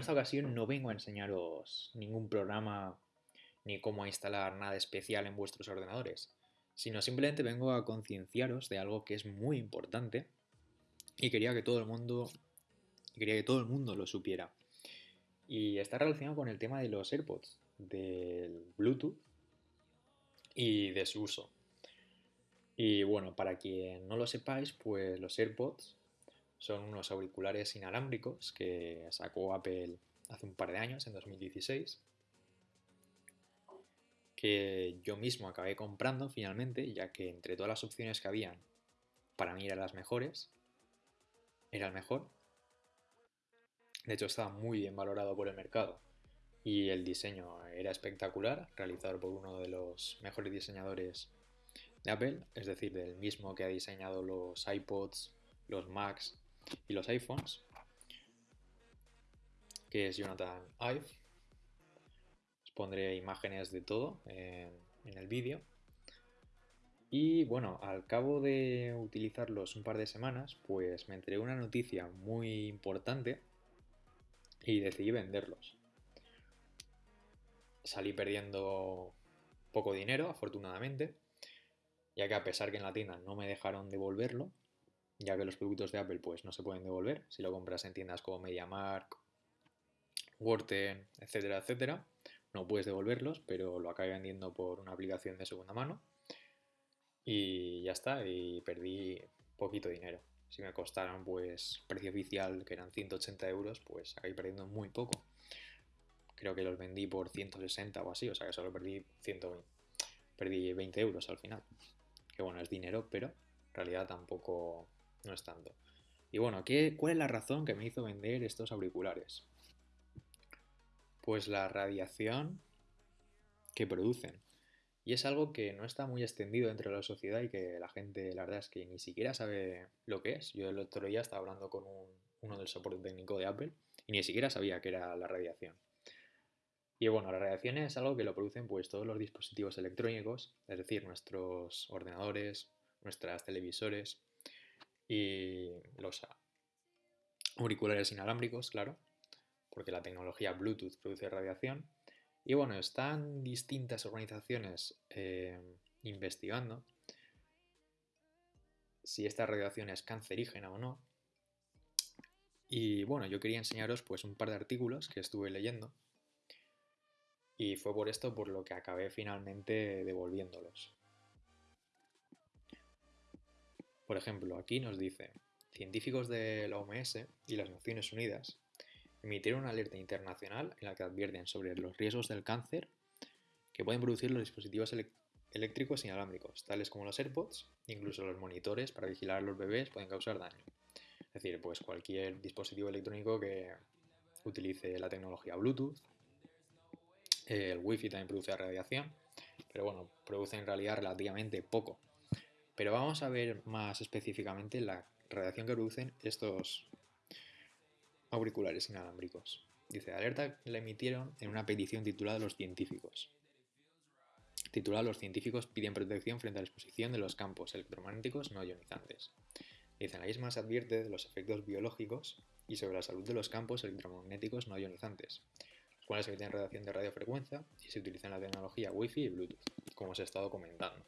esta ocasión no vengo a enseñaros ningún programa ni cómo instalar nada especial en vuestros ordenadores, sino simplemente vengo a concienciaros de algo que es muy importante y quería que todo el mundo quería que todo el mundo lo supiera. Y está relacionado con el tema de los AirPods, del Bluetooth y de su uso. Y bueno, para quien no lo sepáis, pues los AirPods son unos auriculares inalámbricos que sacó Apple hace un par de años, en 2016, que yo mismo acabé comprando finalmente, ya que entre todas las opciones que habían, para mí eran las mejores, era el mejor. De hecho, estaba muy bien valorado por el mercado y el diseño era espectacular, realizado por uno de los mejores diseñadores de Apple, es decir, del mismo que ha diseñado los iPods, los Macs y los iPhones, que es Jonathan Ive. Os pondré imágenes de todo en, en el vídeo. Y bueno, al cabo de utilizarlos un par de semanas, pues me enteré una noticia muy importante y decidí venderlos. Salí perdiendo poco dinero, afortunadamente, ya que a pesar que en la tienda no me dejaron devolverlo, ya que los productos de Apple pues no se pueden devolver si lo compras en tiendas como MediaMark, Worten, etcétera, etcétera, no puedes devolverlos, pero lo acabé vendiendo por una aplicación de segunda mano y ya está, y perdí poquito dinero. Si me costaron pues precio oficial que eran 180 euros, pues acabé perdiendo muy poco. Creo que los vendí por 160 o así, o sea que solo perdí 120. Perdí 20 euros al final que bueno, es dinero, pero en realidad tampoco no es tanto. Y bueno, ¿qué, ¿cuál es la razón que me hizo vender estos auriculares? Pues la radiación que producen. Y es algo que no está muy extendido dentro de la sociedad y que la gente, la verdad es que ni siquiera sabe lo que es. Yo el otro día estaba hablando con uno del soporte técnico de Apple y ni siquiera sabía que era la radiación. Y bueno, la radiación es algo que lo producen pues todos los dispositivos electrónicos, es decir, nuestros ordenadores, nuestras televisores y los auriculares inalámbricos, claro, porque la tecnología Bluetooth produce radiación. Y bueno, están distintas organizaciones eh, investigando si esta radiación es cancerígena o no. Y bueno, yo quería enseñaros pues un par de artículos que estuve leyendo y fue por esto por lo que acabé finalmente devolviéndolos. Por ejemplo, aquí nos dice, científicos de la OMS y las Naciones Unidas emitieron una alerta internacional en la que advierten sobre los riesgos del cáncer que pueden producir los dispositivos eléctricos inalámbricos, tales como los AirPods, incluso los monitores para vigilar a los bebés pueden causar daño. Es decir, pues cualquier dispositivo electrónico que utilice la tecnología Bluetooth el wifi también produce radiación, pero bueno, produce en realidad relativamente poco. Pero vamos a ver más específicamente la radiación que producen estos auriculares inalámbricos. Dice, alerta la emitieron en una petición titulada Los científicos. Titulada Los científicos piden protección frente a la exposición de los campos electromagnéticos no ionizantes. Dice, la misma se advierte de los efectos biológicos y sobre la salud de los campos electromagnéticos no ionizantes, cuales emiten radiación de radiofrecuencia y se utilizan la tecnología Wi-Fi y Bluetooth, como os he estado comentando.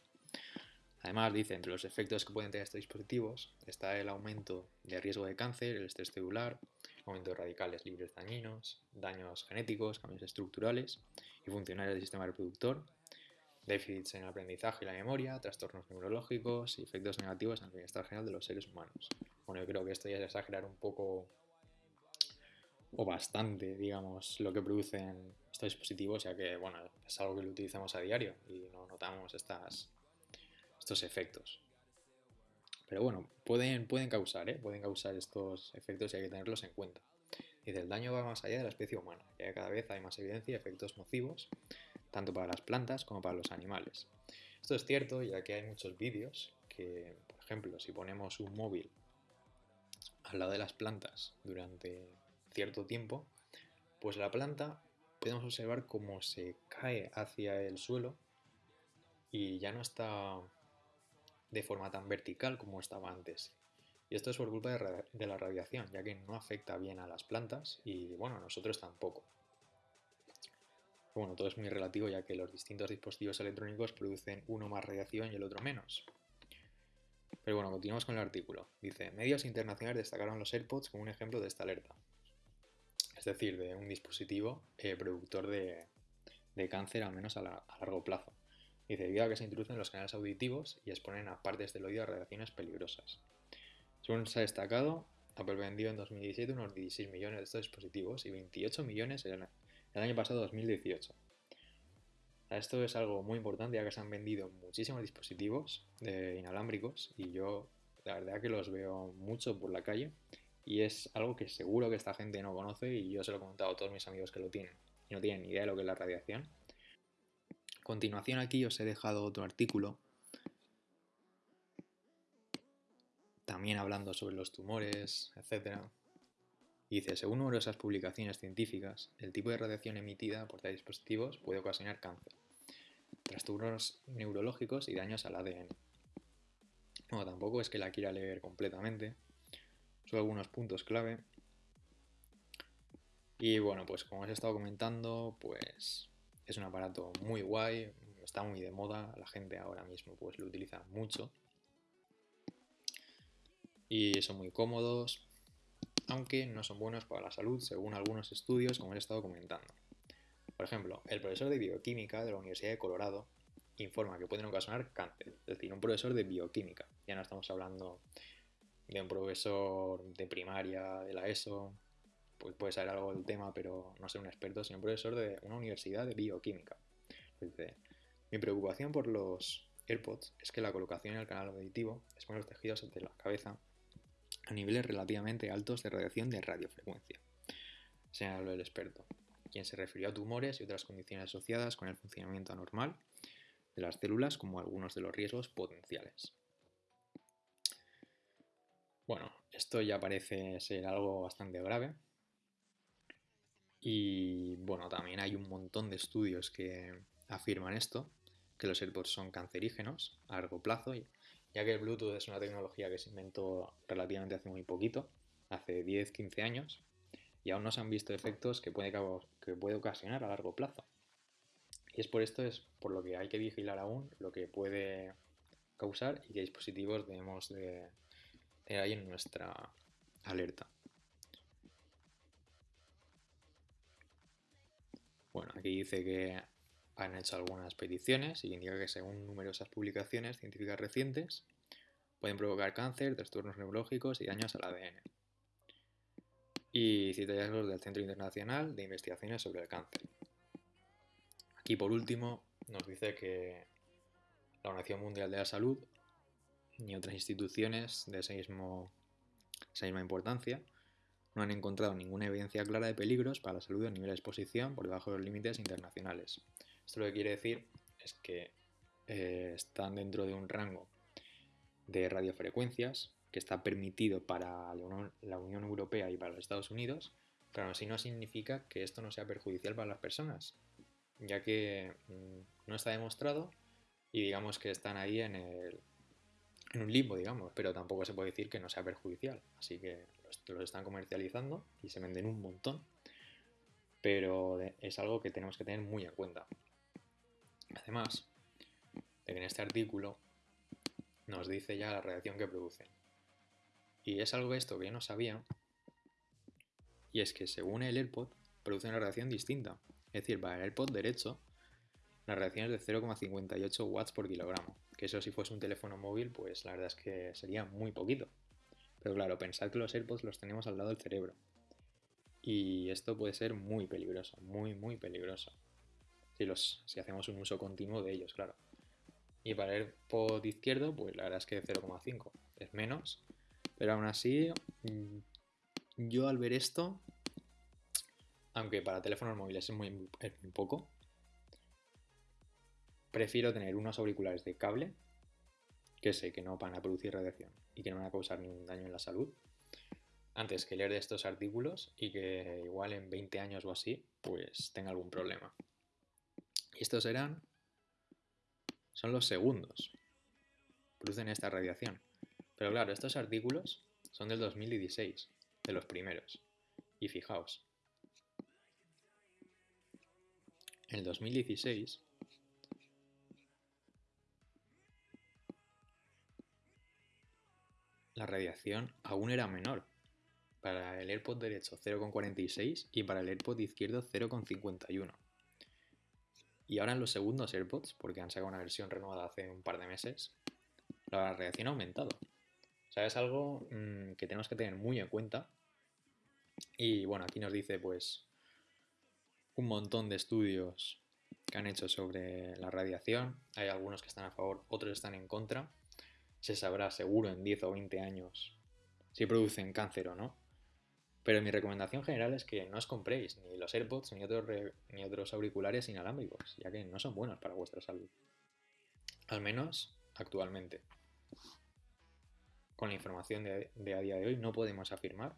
Además, dice, entre los efectos que pueden tener estos dispositivos está el aumento de riesgo de cáncer, el estrés celular, aumento de radicales libres dañinos, daños genéticos, cambios estructurales y funcionales del sistema reproductor, déficits en el aprendizaje y la memoria, trastornos neurológicos y efectos negativos en el bienestar general de los seres humanos. Bueno, yo creo que esto ya es exagerar un poco o bastante, digamos, lo que producen estos dispositivos, ya que, bueno, es algo que lo utilizamos a diario y no notamos estas, estos efectos. Pero bueno, pueden, pueden causar, ¿eh? Pueden causar estos efectos y hay que tenerlos en cuenta. Dice, el daño va más allá de la especie humana, ya cada vez hay más evidencia de efectos nocivos, tanto para las plantas como para los animales. Esto es cierto, ya que hay muchos vídeos que, por ejemplo, si ponemos un móvil al lado de las plantas durante cierto tiempo, pues la planta podemos observar cómo se cae hacia el suelo y ya no está de forma tan vertical como estaba antes. Y esto es por culpa de, la radiación, ya que no afecta bien a las plantas y, bueno, a nosotros tampoco. Bueno, todo es muy relativo ya que los distintos dispositivos electrónicos producen uno más radiación y el otro menos. Pero bueno, continuamos con el artículo. Dice, medios internacionales destacaron los AirPods como un ejemplo de esta alerta. Es decir, de un dispositivo eh, productor de, cáncer, al menos a, largo plazo. Dice, debido a que se introducen los canales auditivos y exponen a partes del oído a radiaciones peligrosas. Según se ha destacado, Apple vendió en 2017 unos 16 millones de estos dispositivos y 28 millones el, el año pasado 2018. Esto es algo muy importante ya que se han vendido muchísimos dispositivos inalámbricos y yo la verdad que los veo mucho por la calle y es algo que seguro que esta gente no conoce y yo se lo he comentado a todos mis amigos que lo tienen y no tienen ni idea de lo que es la radiación. Continuación aquí os he dejado otro artículo también hablando sobre los tumores, etc. dice, según numerosas publicaciones científicas, el tipo de radiación emitida por tales dispositivos puede ocasionar cáncer trastornos neurológicos y daños al ADN. No, tampoco es que la quiera leer completamente, son algunos puntos clave. Y bueno, pues como os he estado comentando, pues es un aparato muy guay, está muy de moda, la gente ahora mismo pues lo utiliza mucho. Y son muy cómodos, aunque no son buenos para la salud según algunos estudios como he estado comentando. Por ejemplo, el profesor de bioquímica de la Universidad de Colorado informa que pueden ocasionar cáncer, es decir, un profesor de bioquímica. Ya no estamos hablando de un profesor de primaria, de la ESO, pues puede saber algo del tema, pero no ser un experto, sino un profesor de una universidad de bioquímica. Mi preocupación por los AirPods es que la colocación en el canal auditivo expone los tejidos de la cabeza a niveles relativamente altos de radiación de radiofrecuencia. Señaló el experto quien se refirió a tumores y otras condiciones asociadas con el funcionamiento anormal de las células como algunos de los riesgos potenciales. Bueno, esto ya parece ser algo bastante grave. Y bueno, también hay un montón de estudios que afirman esto, que los AirPods son cancerígenos a largo plazo, ya que el Bluetooth es una tecnología que se inventó relativamente hace muy poquito, hace 10-15 años, y aún no se han visto efectos que puede, que puede ocasionar a largo plazo. Y es por esto es por lo que hay que vigilar aún lo que puede causar y qué dispositivos debemos de tener ahí en nuestra alerta. Bueno, aquí dice que han hecho algunas peticiones y indica que según numerosas publicaciones científicas recientes pueden provocar cáncer, trastornos neurológicos y daños al ADN y cita hallazgos del Centro Internacional de Investigaciones sobre el Cáncer. Aquí por último nos dice que la Organización Mundial de la Salud ni otras instituciones de esa, misma importancia no han encontrado ninguna evidencia clara de peligros para la salud a nivel de exposición por debajo de los límites internacionales. Esto lo que quiere decir es que eh, están dentro de un rango de radiofrecuencias que está permitido para la Unión Europea y para los Estados Unidos, pero así no significa que esto no sea perjudicial para las personas, ya que mm, no está demostrado y digamos que están ahí en, el, en un limbo, digamos, pero tampoco se puede decir que no sea perjudicial, así que los, están comercializando y se venden un montón, pero es algo que tenemos que tener muy en cuenta. Además, en este artículo nos dice ya la reacción que producen. Y es algo esto que yo no sabía, y es que según el AirPod produce una reacción distinta. Es decir, para el AirPod derecho, la reacción es de 0,58 watts por kilogramo. Que eso si fuese un teléfono móvil, pues la verdad es que sería muy poquito. Pero claro, pensad que los AirPods los tenemos al lado del cerebro. Y esto puede ser muy peligroso, muy, muy peligroso. Si, los, si hacemos un uso continuo de ellos, claro. Y para el AirPod izquierdo, pues la verdad es que 0,5 es menos, pero aún así, mm, yo al ver esto, aunque para teléfonos móviles es muy, poco, prefiero tener unos auriculares de cable que sé que no van a producir radiación y que no van a causar ningún daño en la salud, antes que leer estos artículos y que igual en 20 años o así, pues tenga algún problema. Y estos serán, son los segundos, producen esta radiación. Pero claro, estos artículos son del 2016, de los primeros. Y fijaos, en el 2016 la radiación aún era menor. Para el AirPod derecho 0,46 y para el AirPod izquierdo 0,51. Y ahora en los segundos AirPods, porque han sacado una versión renovada hace un par de meses, la radiación ha aumentado. O sea, es algo mmm, que tenemos que tener muy en cuenta. Y bueno, aquí nos dice pues un montón de estudios que han hecho sobre la radiación. Hay algunos que están a favor, otros están en contra se sabrá seguro en 10 o 20 años si producen cáncer o no. Pero mi recomendación general es que no os compréis ni los AirPods ni otros, ni otros auriculares inalámbricos, ya que no son buenos para vuestra salud. Al menos actualmente. Con la información de, de a día de hoy no podemos afirmar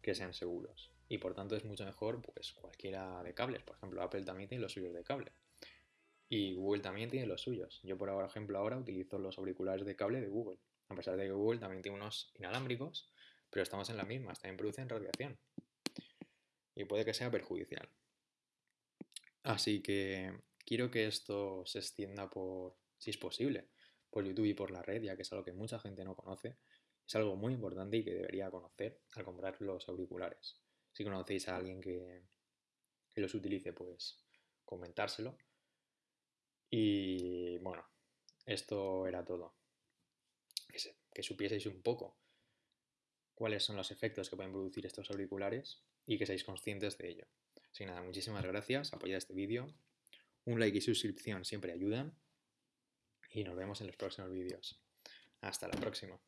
que sean seguros. Y por tanto es mucho mejor pues cualquiera de cables. Por ejemplo, Apple también tiene los suyos de cable. Y Google también tiene los suyos. Yo, por ejemplo, ahora utilizo los auriculares de cable de Google. A pesar de que Google también tiene unos inalámbricos, pero estamos en la misma, también producen radiación. Y puede que sea perjudicial. Así que quiero que esto se extienda por, si es posible, por YouTube y por la red, ya que es algo que mucha gente no conoce. Es algo muy importante y que debería conocer al comprar los auriculares. Si conocéis a alguien que, que los utilice, pues comentárselo y bueno, esto era todo. Que, supieseis un poco cuáles son los efectos que pueden producir estos auriculares y que seáis conscientes de ello. Así que nada, muchísimas gracias, apoyad este vídeo. Un like y suscripción siempre ayudan. Y nos vemos en los próximos vídeos. Hasta la próxima.